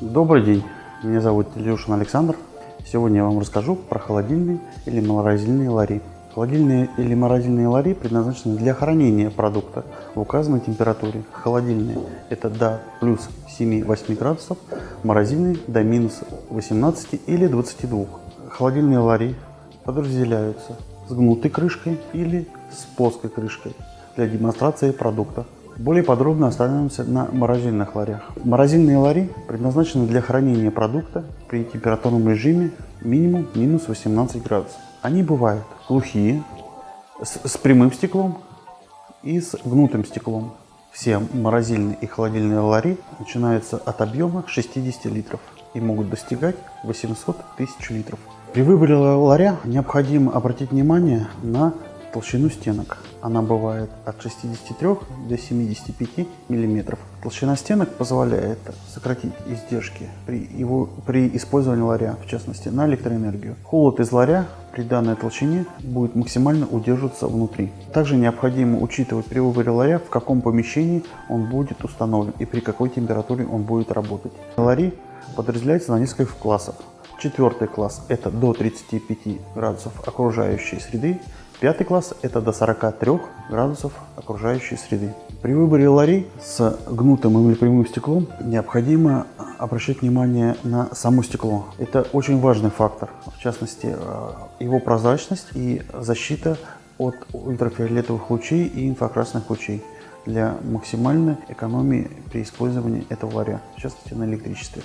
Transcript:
Добрый день, меня зовут Илюшин Александр. Сегодня я вам расскажу про холодильные или морозильные лари. Холодильные или морозильные лари предназначены для хранения продукта в указанной температуре. Холодильные – это до плюс 7-8 градусов, морозильные – до минус 18 или 22. Холодильные лари подразделяются с гнутой крышкой или с плоской крышкой для демонстрации продукта. Более подробно остановимся на морозильных ларях. Морозильные лари предназначены для хранения продукта при температурном режиме минимум минус 18 градусов. Они бывают глухие, с, с прямым стеклом и с гнутым стеклом. Все морозильные и холодильные лари начинаются от объема 60 литров и могут достигать 800 тысяч литров. При выборе ларя необходимо обратить внимание на толщину стенок. Она бывает от 63 до 75 мм. Толщина стенок позволяет сократить издержки при, его, при использовании ларя, в частности на электроэнергию. Холод из ларя при данной толщине будет максимально удерживаться внутри. Также необходимо учитывать при выборе ларя, в каком помещении он будет установлен и при какой температуре он будет работать. Лари подразделяются на несколько классов. Четвертый класс – это до 35 градусов окружающей среды. Пятый класс – это до 43 градусов окружающей среды. При выборе ларей с гнутым или прямым стеклом необходимо обращать внимание на само стекло. Это очень важный фактор, в частности, э, его прозрачность и защита от ультрафиолетовых лучей и инфракрасных лучей для максимальной экономии при использовании этого ларя, в частности на электричестве.